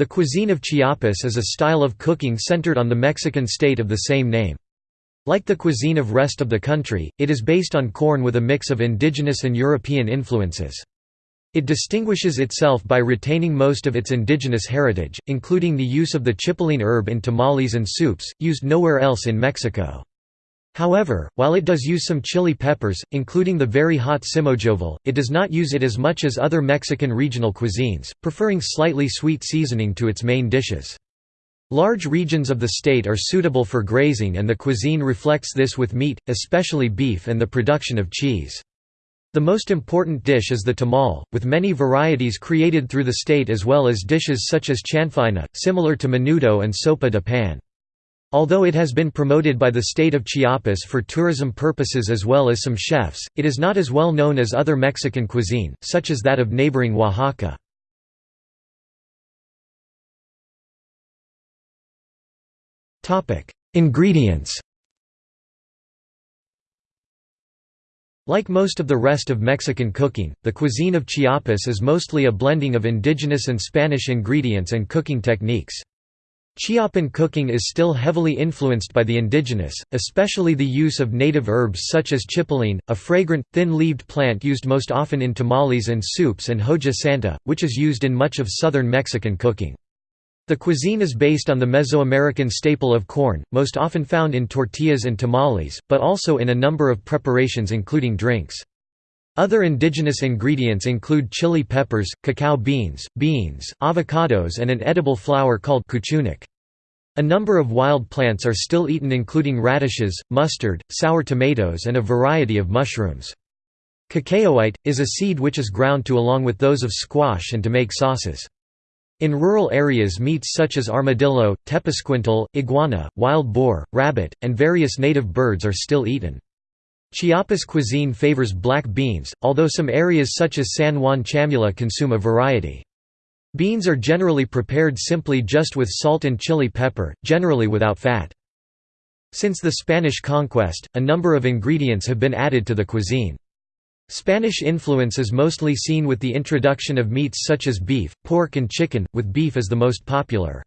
The cuisine of Chiapas is a style of cooking centered on the Mexican state of the same name. Like the cuisine of rest of the country, it is based on corn with a mix of indigenous and European influences. It distinguishes itself by retaining most of its indigenous heritage, including the use of the chipilín herb in tamales and soups, used nowhere else in Mexico. However, while it does use some chili peppers, including the very hot simojovel, it does not use it as much as other Mexican regional cuisines, preferring slightly sweet seasoning to its main dishes. Large regions of the state are suitable for grazing and the cuisine reflects this with meat, especially beef and the production of cheese. The most important dish is the tamal, with many varieties created through the state as well as dishes such as chanfaina, similar to menudo and sopa de pan. Although it has been promoted by the state of Chiapas for tourism purposes as well as some chefs, it is not as well known as other Mexican cuisine, such as that of neighboring Oaxaca. Ingredients Like most of the rest of Mexican cooking, the cuisine of Chiapas is mostly a blending of indigenous and Spanish ingredients and cooking techniques. Chiapan cooking is still heavily influenced by the indigenous, especially the use of native herbs such as chipilín, a fragrant, thin-leaved plant used most often in tamales and soups and hoja santa, which is used in much of southern Mexican cooking. The cuisine is based on the Mesoamerican staple of corn, most often found in tortillas and tamales, but also in a number of preparations including drinks. Other indigenous ingredients include chili peppers, cacao beans, beans, avocados and an edible flower called cuchunic. A number of wild plants are still eaten including radishes, mustard, sour tomatoes and a variety of mushrooms. Cacaoite, is a seed which is ground to along with those of squash and to make sauces. In rural areas meats such as armadillo, tepezcuintle, iguana, wild boar, rabbit, and various native birds are still eaten. Chiapas cuisine favors black beans, although some areas such as San Juan Chamula consume a variety. Beans are generally prepared simply just with salt and chili pepper, generally without fat. Since the Spanish conquest, a number of ingredients have been added to the cuisine. Spanish influence is mostly seen with the introduction of meats such as beef, pork and chicken, with beef as the most popular.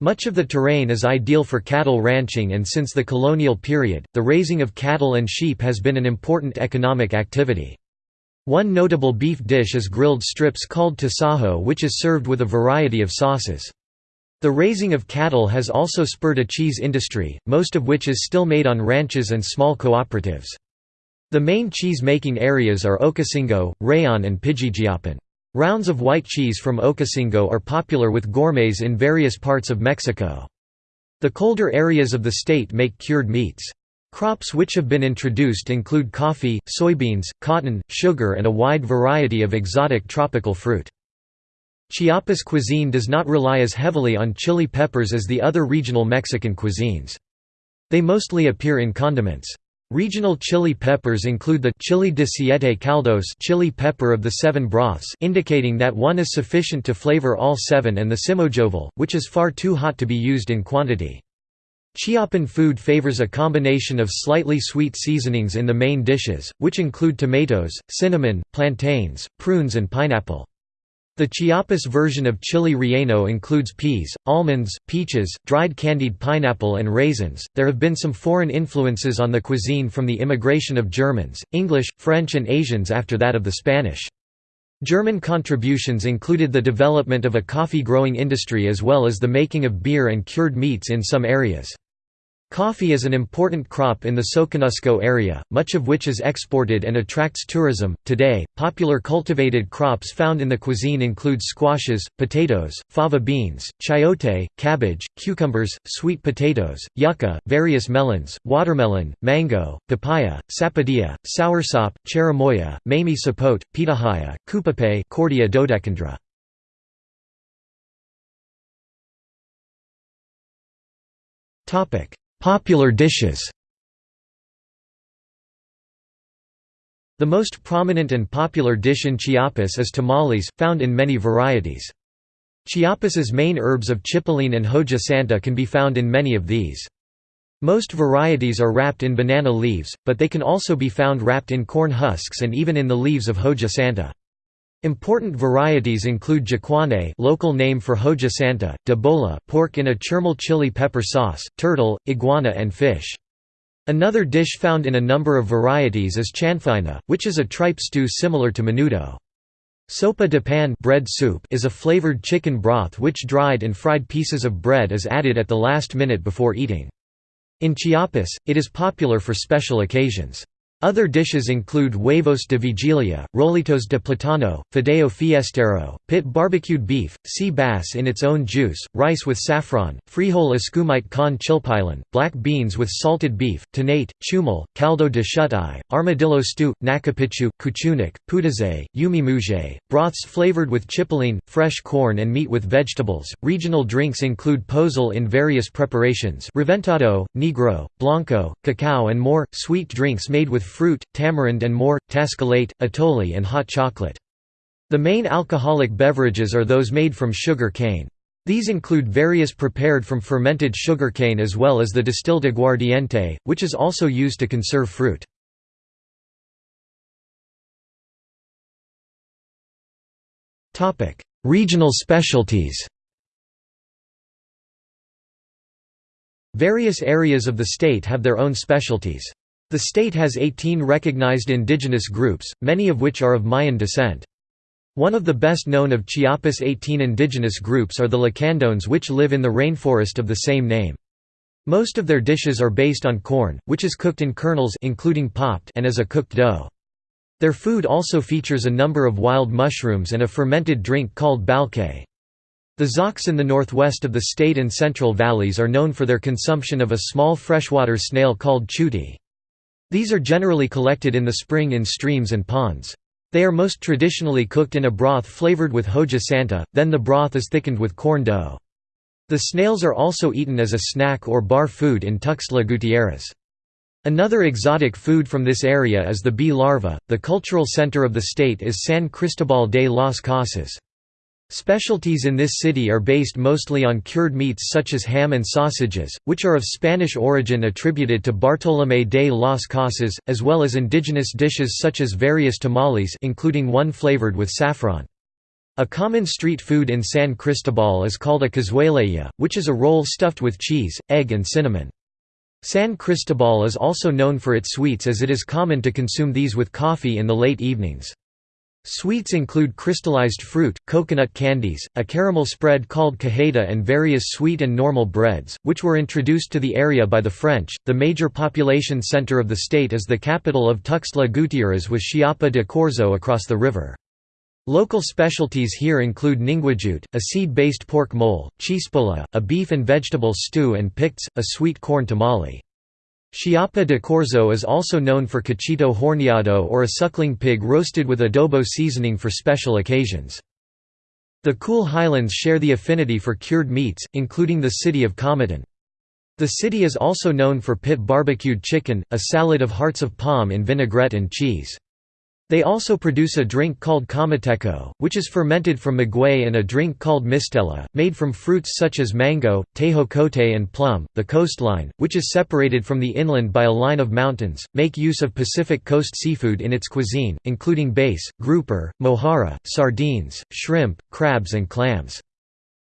Much of the terrain is ideal for cattle ranching and since the colonial period, the raising of cattle and sheep has been an important economic activity. One notable beef dish is grilled strips called tasajo which is served with a variety of sauces. The raising of cattle has also spurred a cheese industry, most of which is still made on ranches and small cooperatives. The main cheese-making areas are Ocosingo, Rayon and Pijijiapan. Rounds of white cheese from Ocosingo are popular with gourmets in various parts of Mexico. The colder areas of the state make cured meats. Crops which have been introduced include coffee, soybeans, cotton, sugar and a wide variety of exotic tropical fruit. Chiapas cuisine does not rely as heavily on chili peppers as the other regional Mexican cuisines. They mostly appear in condiments. Regional chili peppers include the chili de siete caldos chili pepper of the seven broths indicating that one is sufficient to flavor all seven and the simojovel, which is far too hot to be used in quantity. Chiapan food favors a combination of slightly sweet seasonings in the main dishes, which include tomatoes, cinnamon, plantains, prunes and pineapple. The Chiapas version of chili relleno includes peas, almonds, peaches, dried candied pineapple and raisins. There have been some foreign influences on the cuisine from the immigration of Germans, English, French and Asians after that of the Spanish. German contributions included the development of a coffee growing industry as well as the making of beer and cured meats in some areas. Coffee is an important crop in the Soconusco area, much of which is exported and attracts tourism. Today, popular cultivated crops found in the cuisine include squashes, potatoes, fava beans, chayote, cabbage, cucumbers, sweet potatoes, yucca, various melons, watermelon, mango, papaya, sapodilla, soursop, cherimoya, mamey sapote, pitahaya, cupape, cordia dodecandra. Topic Popular dishes The most prominent and popular dish in Chiapas is tamales, found in many varieties. Chiapas's main herbs of chipilín and hoja santa can be found in many of these. Most varieties are wrapped in banana leaves, but they can also be found wrapped in corn husks and even in the leaves of hoja santa. Important varieties include juacane local name for hoja santa, pork in a chermel chili pepper sauce, turtle, iguana and fish. Another dish found in a number of varieties is chanfaina, which is a tripe stew similar to menudo. Sopa de pan bread soup is a flavored chicken broth which dried and fried pieces of bread is added at the last minute before eating. In Chiapas, it is popular for special occasions. Other dishes include huevos de vigilia, rolitos de platano, fideo fiestero, pit barbecued beef, sea bass in its own juice, rice with saffron, frijol escumite con chipilín, black beans with salted beef, tanate, chumal, caldo de shuti, armadillo stew, nakapichu, cuchunic, putaze, yumi muje, broths flavored with chipilín, fresh corn and meat with vegetables. Regional drinks include pozol in various preparations reventado, negro, blanco, cacao and more, sweet drinks made with fruit, tamarind and more, tascalate, atole and hot chocolate. The main alcoholic beverages are those made from sugar cane. These include various prepared from fermented sugar cane as well as the distilled aguardiente, which is also used to conserve fruit. Regional specialties Various areas of the state have their own specialties. The state has 18 recognized indigenous groups, many of which are of Mayan descent. One of the best known of Chiapas' 18 indigenous groups are the Lacandones which live in the rainforest of the same name. Most of their dishes are based on corn, which is cooked in kernels including popped and as a cooked dough. Their food also features a number of wild mushrooms and a fermented drink called balché. The Zoques in the northwest of the state and central valleys are known for their consumption of a small freshwater snail called chuti. These are generally collected in the spring in streams and ponds. They are most traditionally cooked in a broth flavored with hoja santa, then the broth is thickened with corn dough. The snails are also eaten as a snack or bar food in Tuxtla Gutierrez. Another exotic food from this area is the bee larva. The cultural center of the state is San Cristobal de las Casas. Specialties in this city are based mostly on cured meats such as ham and sausages, which are of Spanish origin attributed to Bartolomé de las Casas, as well as indigenous dishes such as various tamales including one flavored with saffron. A common street food in San Cristobal is called a cazuelilla, which is a roll stuffed with cheese, egg and cinnamon. San Cristobal is also known for its sweets as it is common to consume these with coffee in the late evenings. Sweets include crystallized fruit, coconut candies, a caramel spread called cajeta, and various sweet and normal breads, which were introduced to the area by the French. The major population center of the state is the capital of Tuxtla Gutierrez with Chiapa de Corzo across the river. Local specialties here include ninguajute, a seed-based pork mole, chispola, a beef and vegetable stew and picts, a sweet corn tamale. Chiapa de Corzo is also known for cochito horneado or a suckling pig roasted with adobo seasoning for special occasions. The cool highlands share the affinity for cured meats, including the city of Comitán. The city is also known for pit barbecued chicken, a salad of hearts of palm in vinaigrette and cheese. They also produce a drink called comiteco, which is fermented from maguey and a drink called mistela, made from fruits such as mango, tejocote and plum. The coastline, which is separated from the inland by a line of mountains, make use of Pacific coast seafood in its cuisine, including bass, grouper, mojarra, sardines, shrimp, crabs and clams.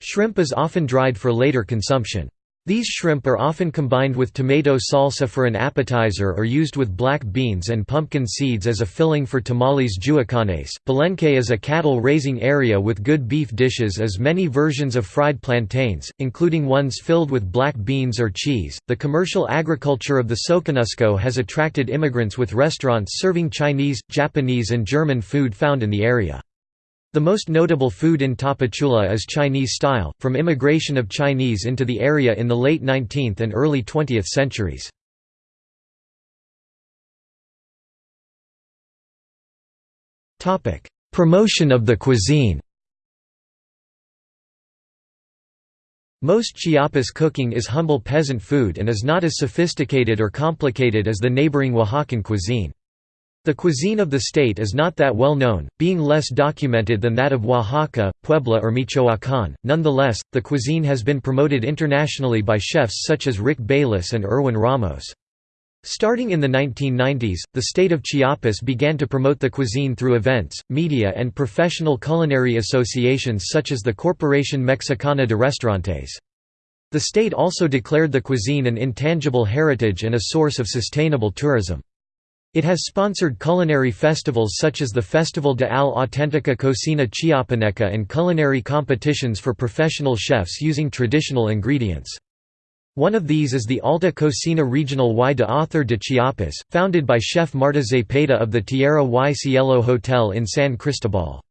Shrimp is often dried for later consumption. These shrimp are often combined with tomato salsa for an appetizer or used with black beans and pumpkin seeds as a filling for tamales juacanes. Palenque is a cattle raising area with good beef dishes as many versions of fried plantains, including ones filled with black beans or cheese. The commercial agriculture of the Soconusco has attracted immigrants with restaurants serving Chinese, Japanese, and German food found in the area. The most notable food in Tapachula is Chinese style, from immigration of Chinese into the area in the late 19th and early 20th centuries. Promotion of the cuisine Most Chiapas cooking is humble peasant food and is not as sophisticated or complicated as the neighboring Oaxacan cuisine. The cuisine of the state is not that well known, being less documented than that of Oaxaca, Puebla or Michoacán. Nonetheless, the cuisine has been promoted internationally by chefs such as Rick Bayless and Erwin Ramos. Starting in the 1990s, the state of Chiapas began to promote the cuisine through events, media and professional culinary associations such as the Corporación Mexicana de Restaurantes. The state also declared the cuisine an intangible heritage and a source of sustainable tourism. It has sponsored culinary festivals such as the Festival de al Auténtica Cocina Chiapaneca and culinary competitions for professional chefs using traditional ingredients. One of these is the Alta Cocina Regional y de Autor de Chiapas, founded by chef Marta Zepeda of the Tierra y Cielo Hotel in San Cristobal.